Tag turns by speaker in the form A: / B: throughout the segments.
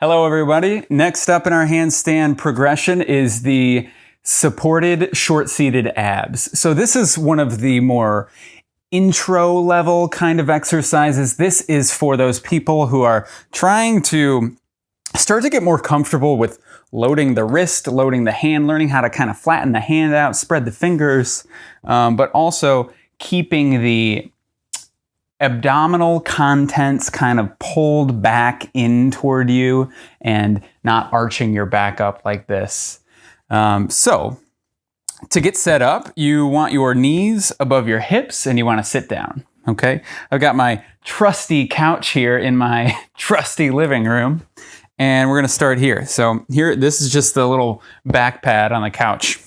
A: Hello everybody. Next up in our handstand progression is the supported short-seated abs. So this is one of the more intro level kind of exercises. This is for those people who are trying to start to get more comfortable with loading the wrist, loading the hand, learning how to kind of flatten the hand out, spread the fingers, um, but also keeping the abdominal contents kind of pulled back in toward you and not arching your back up like this. Um, so to get set up, you want your knees above your hips and you want to sit down. Okay, I've got my trusty couch here in my trusty living room and we're going to start here. So here, this is just the little back pad on the couch.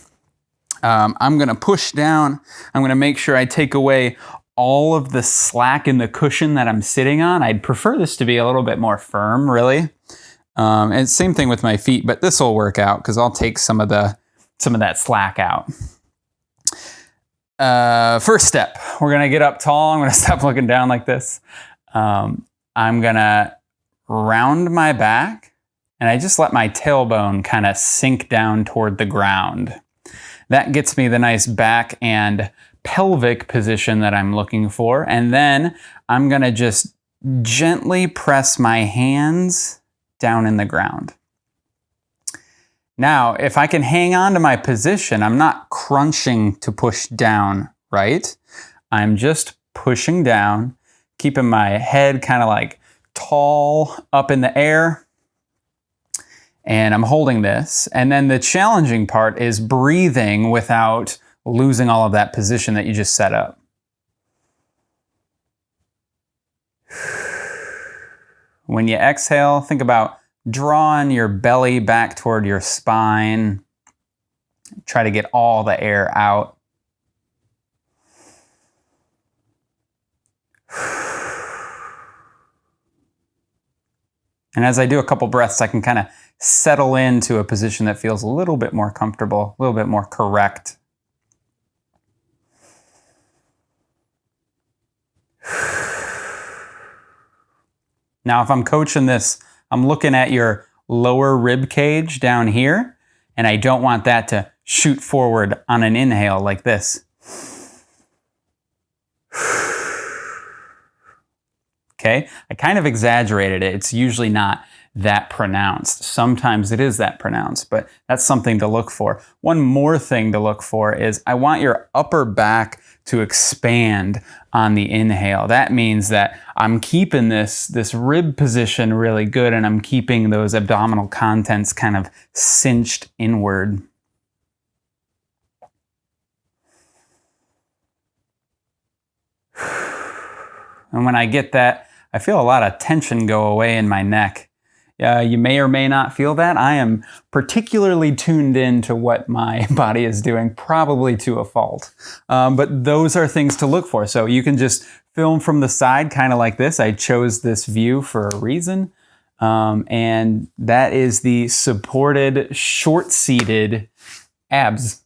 A: Um, I'm going to push down. I'm going to make sure I take away all of the slack in the cushion that I'm sitting on. I'd prefer this to be a little bit more firm, really. Um, and same thing with my feet, but this will work out because I'll take some of the some of that slack out. Uh, first step, we're gonna get up tall. I'm gonna stop looking down like this. Um, I'm gonna round my back and I just let my tailbone kind of sink down toward the ground. That gets me the nice back and pelvic position that I'm looking for. And then I'm gonna just gently press my hands down in the ground. Now, if I can hang on to my position, I'm not crunching to push down, right? I'm just pushing down, keeping my head kind of like tall up in the air. And I'm holding this. And then the challenging part is breathing without losing all of that position that you just set up. When you exhale, think about drawing your belly back toward your spine. Try to get all the air out. And as I do a couple breaths, I can kind of settle into a position that feels a little bit more comfortable, a little bit more correct. Now, if I'm coaching this, I'm looking at your lower rib cage down here, and I don't want that to shoot forward on an inhale like this. Okay, I kind of exaggerated it. It's usually not that pronounced. Sometimes it is that pronounced, but that's something to look for. One more thing to look for is I want your upper back to expand on the inhale. That means that I'm keeping this, this rib position really good and I'm keeping those abdominal contents kind of cinched inward. And when I get that, I feel a lot of tension go away in my neck. Uh, you may or may not feel that. I am particularly tuned in to what my body is doing, probably to a fault. Um, but those are things to look for. So you can just film from the side, kind of like this. I chose this view for a reason. Um, and that is the supported short-seated abs.